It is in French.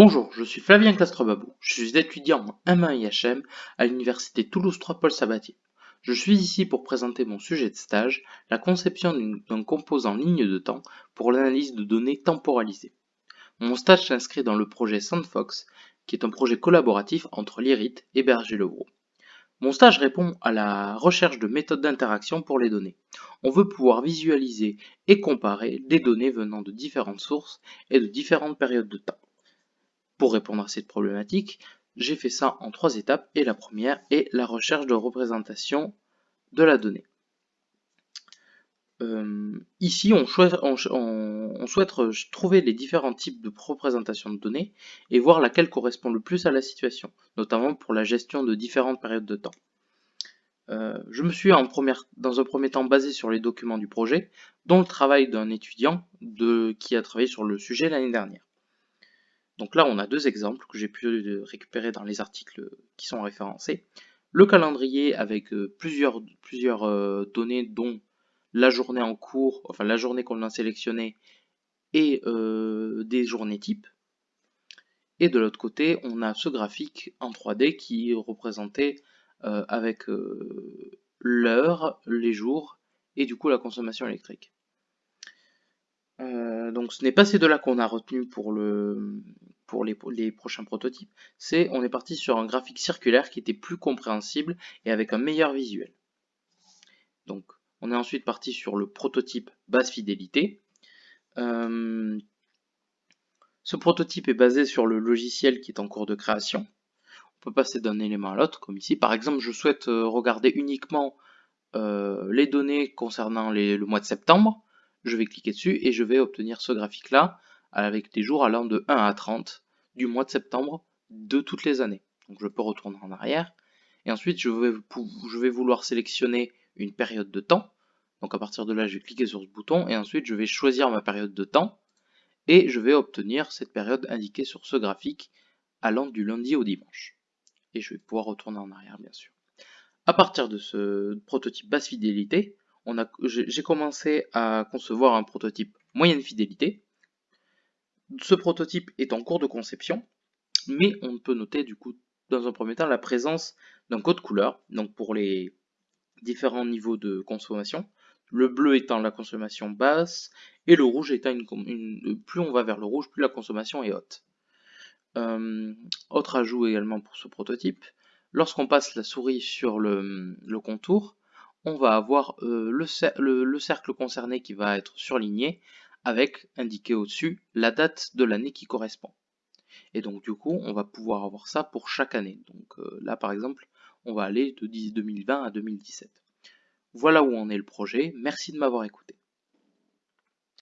Bonjour, je suis Flavien Castrebabou, je suis étudiant en M1 IHM à l'université Toulouse 3 Paul Sabatier. Je suis ici pour présenter mon sujet de stage, la conception d'un composant ligne de temps pour l'analyse de données temporalisées. Mon stage s'inscrit dans le projet Sandfox, qui est un projet collaboratif entre l'IRIT et Berger-Levrault. Mon stage répond à la recherche de méthodes d'interaction pour les données. On veut pouvoir visualiser et comparer des données venant de différentes sources et de différentes périodes de temps. Pour répondre à cette problématique, j'ai fait ça en trois étapes et la première est la recherche de représentation de la donnée. Euh, ici, on, souhaite, trouver les différents types de représentation de données et voir laquelle correspond le plus à la situation, notamment pour la gestion de différentes périodes de temps. Euh, je me suis dans un premier temps basé sur les documents du projet, dont le travail d'un étudiant qui a travaillé sur le sujet l'année dernière. Donc là, on a deux exemples que j'ai pu récupérer dans les articles qui sont référencés. Le calendrier avec euh, plusieurs, euh, données dont la journée en cours, enfin la journée qu'on a sélectionnée et euh, des journées types. Et de l'autre côté, on a ce graphique en 3D qui est représenté avec l'heure, les jours et du coup la consommation électrique. donc ce n'est pas ces deux-là qu'on a retenu pour le, pour les, prochains prototypes, c'est on est parti sur un graphique circulaire qui était plus compréhensible et avec un meilleur visuel. Donc on est ensuite parti sur le prototype basse fidélité. Euh, ce prototype est basé sur le logiciel qui est en cours de création. On peut passer d'un élément à l'autre, comme ici. Par exemple, je souhaite euh, regarder uniquement euh, les données concernant le mois de septembre. Je vais cliquer dessus et je vais obtenir ce graphique-là avec des jours allant de 1 à 30 du mois de septembre de toutes les années. Donc je peux retourner en arrière. Et ensuite, je vais, vouloir sélectionner une période de temps. Donc à partir de là, je vais cliquer sur ce bouton et ensuite je vais choisir ma période de temps et je vais obtenir cette période indiquée sur ce graphique allant du lundi au dimanche. Et je vais pouvoir retourner en arrière bien sûr. À partir de ce prototype basse fidélité, j'ai commencé à concevoir un prototype moyenne fidélité ce prototype est en cours de conception, mais on peut noter du coup dans un premier temps la présence d'un code couleur, donc pour les différents niveaux de consommation. Le bleu étant la consommation basse et le rouge étant une, plus on va vers le rouge, plus la consommation est haute. Euh, autre ajout également pour ce prototype, lorsqu'on passe la souris sur le, contour, on va avoir euh, le, cercle concerné qui va être surligné avec indiqué au-dessus la date de l'année qui correspond. Et donc du coup, on va pouvoir avoir ça pour chaque année. Donc euh, là, par exemple, on va aller de 2020 à 2017. Voilà où en est le projet. Merci de m'avoir écouté.